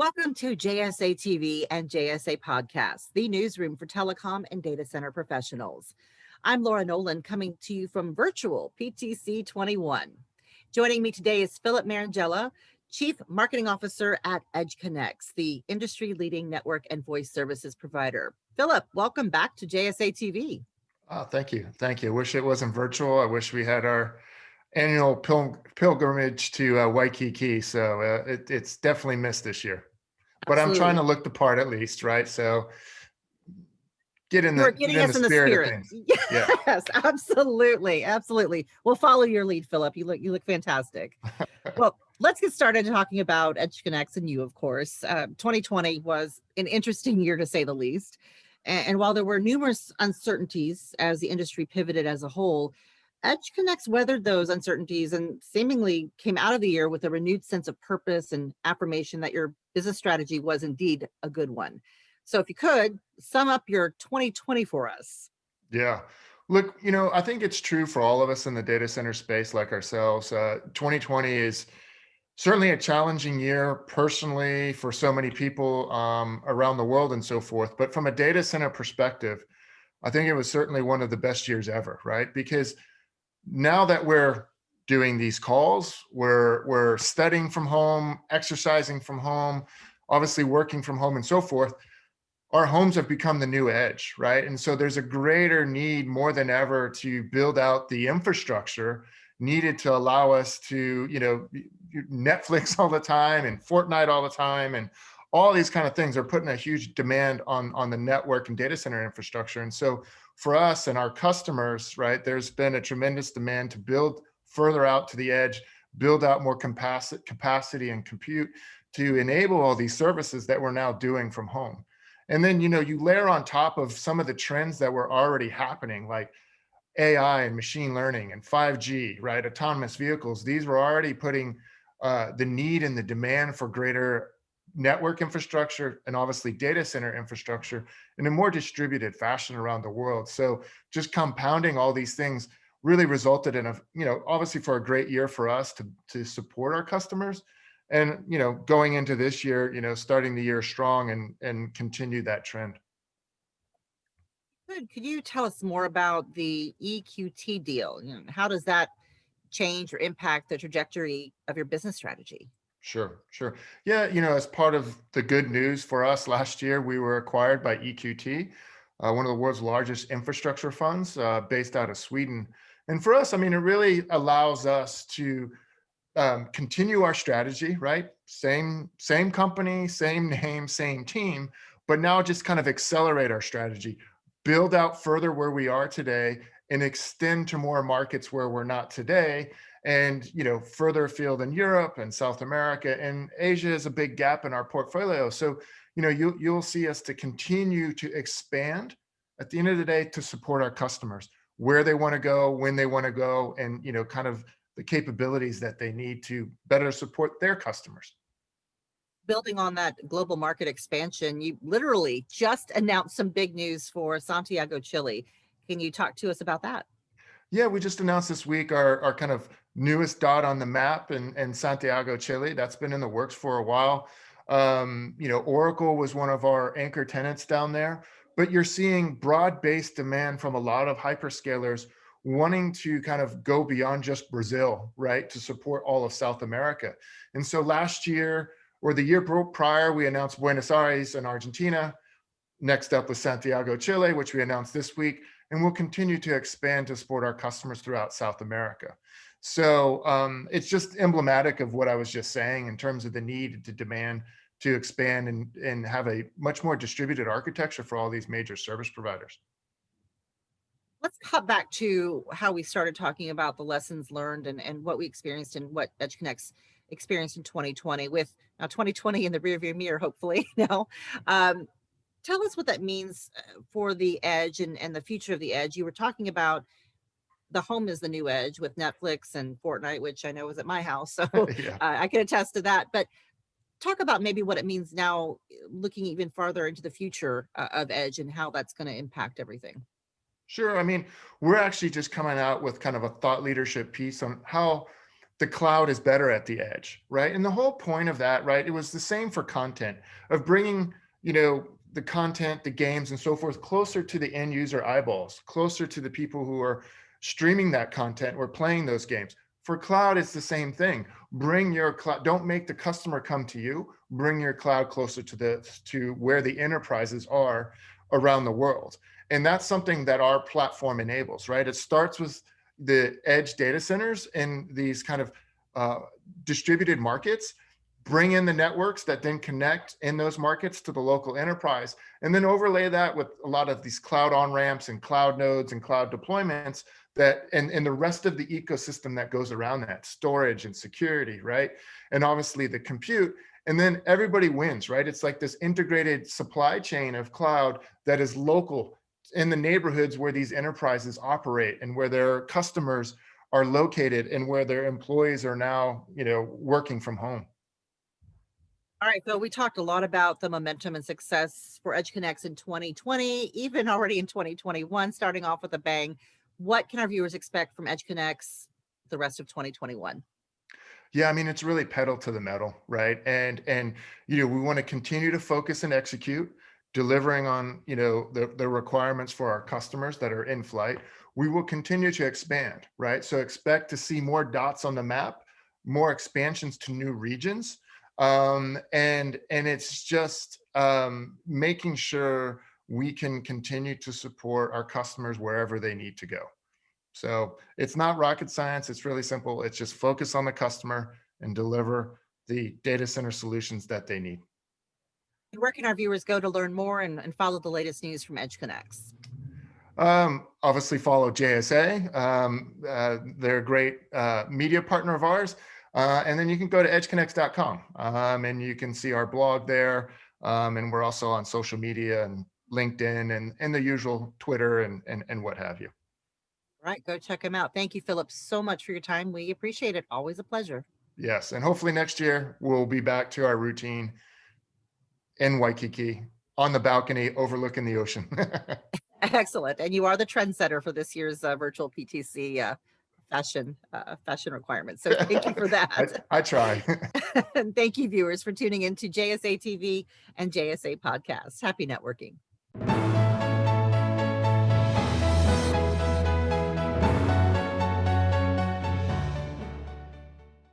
Welcome to JSA TV and JSA Podcast, the newsroom for telecom and data center professionals. I'm Laura Nolan coming to you from virtual PTC 21. Joining me today is Philip Marangella, Chief Marketing Officer at EdgeConneX, the industry leading network and voice services provider. Philip, welcome back to JSA TV. Oh, thank you. Thank you. I wish it wasn't virtual. I wish we had our annual pil pilgrimage to uh, Waikiki. So uh, it, it's definitely missed this year but I'm trying to look the part at least, right? So get in the, You're getting in us the in the spirit. Yes, yeah. absolutely, absolutely. We'll follow your lead, Philip. You look you look fantastic. well, let's get started talking about EdgeConneX and you, of course. Uh, 2020 was an interesting year to say the least. And, and while there were numerous uncertainties as the industry pivoted as a whole, EdgeConneX weathered those uncertainties and seemingly came out of the year with a renewed sense of purpose and affirmation that your business strategy was indeed a good one. So if you could sum up your 2020 for us. Yeah. Look, you know, I think it's true for all of us in the data center space like ourselves. Uh, 2020 is certainly a challenging year personally for so many people um, around the world and so forth. But from a data center perspective, I think it was certainly one of the best years ever, right? Because now that we're doing these calls, we're, we're studying from home, exercising from home, obviously working from home and so forth, our homes have become the new edge, right? And so there's a greater need more than ever to build out the infrastructure needed to allow us to, you know, Netflix all the time and Fortnite all the time and all these kind of things are putting a huge demand on, on the network and data center infrastructure. And so for us and our customers, right, there's been a tremendous demand to build further out to the edge, build out more capacity, capacity and compute to enable all these services that we're now doing from home. And then, you know, you layer on top of some of the trends that were already happening, like AI and machine learning and 5G, right? Autonomous vehicles. These were already putting uh, the need and the demand for greater network infrastructure and obviously data center infrastructure in a more distributed fashion around the world. So just compounding all these things really resulted in a, you know, obviously for a great year for us to, to support our customers and, you know, going into this year, you know, starting the year strong and, and continue that trend. Good. Could you tell us more about the EQT deal? You know, how does that change or impact the trajectory of your business strategy? Sure, sure. Yeah, you know, as part of the good news for us last year, we were acquired by EQT, uh, one of the world's largest infrastructure funds uh, based out of Sweden. And for us, I mean, it really allows us to um, continue our strategy, right? Same, same company, same name, same team, but now just kind of accelerate our strategy, build out further where we are today and extend to more markets where we're not today and you know further afield in Europe and South America and Asia is a big gap in our portfolio. So you know you you'll see us to continue to expand at the end of the day to support our customers where they want to go, when they want to go, and you know kind of the capabilities that they need to better support their customers. Building on that global market expansion, you literally just announced some big news for Santiago, Chile. Can you talk to us about that? Yeah, we just announced this week our, our kind of newest dot on the map in, in Santiago, Chile. That's been in the works for a while. Um, you know, Oracle was one of our anchor tenants down there, but you're seeing broad-based demand from a lot of hyperscalers wanting to kind of go beyond just Brazil, right, to support all of South America. And so last year or the year prior, we announced Buenos Aires in Argentina. Next up was Santiago, Chile, which we announced this week and we'll continue to expand to support our customers throughout South America. So um, it's just emblematic of what I was just saying in terms of the need to demand to expand and, and have a much more distributed architecture for all these major service providers. Let's cut back to how we started talking about the lessons learned and, and what we experienced and what EdgeConneX experienced in 2020 with now 2020 in the rearview mirror, hopefully now. Um, tell us what that means uh, for the edge and, and the future of the edge. You were talking about the home is the new edge with Netflix and Fortnite, which I know was at my house. So yeah. uh, I can attest to that. But talk about maybe what it means now, uh, looking even farther into the future uh, of edge and how that's going to impact everything. Sure. I mean, we're actually just coming out with kind of a thought leadership piece on how the cloud is better at the edge, right? And the whole point of that, right? It was the same for content of bringing, you know, the content, the games and so forth closer to the end user eyeballs, closer to the people who are streaming that content or playing those games. For cloud, it's the same thing. Bring your cloud, don't make the customer come to you, bring your cloud closer to the to where the enterprises are around the world. And that's something that our platform enables, right? It starts with the edge data centers in these kind of uh, distributed markets, bring in the networks that then connect in those markets to the local enterprise, and then overlay that with a lot of these cloud on-ramps and cloud nodes and cloud deployments that and, and the rest of the ecosystem that goes around that storage and security right? And obviously the compute and then everybody wins right? It's like this integrated supply chain of cloud that is local in the neighborhoods where these enterprises operate and where their customers are located and where their employees are now you know working from home. All right, so we talked a lot about the momentum and success for EdgeConneX in 2020, even already in 2021, starting off with a bang. What can our viewers expect from EdgeConneX the rest of 2021? Yeah, I mean, it's really pedal to the metal, right? And and you know, we want to continue to focus and execute, delivering on you know the the requirements for our customers that are in flight. We will continue to expand, right? So expect to see more dots on the map, more expansions to new regions, um, and and it's just um, making sure we can continue to support our customers wherever they need to go. So it's not rocket science. It's really simple. It's just focus on the customer and deliver the data center solutions that they need. Where can our viewers go to learn more and, and follow the latest news from EdgeConneX? Um, obviously follow JSA. Um, uh, they're a great uh, media partner of ours. Uh, and then you can go to edgeconnex.com um, and you can see our blog there. Um, and we're also on social media and LinkedIn and, and the usual Twitter and, and, and what have you. All right, go check them out. Thank you, Philip, so much for your time. We appreciate it. Always a pleasure. Yes. And hopefully next year we'll be back to our routine in Waikiki on the balcony overlooking the ocean. Excellent. And you are the trendsetter for this year's uh, virtual PTC uh, fashion uh, fashion requirements. So thank you for I, that. I try. and thank you, viewers, for tuning in to JSA TV and JSA Podcast. Happy networking. Thank you.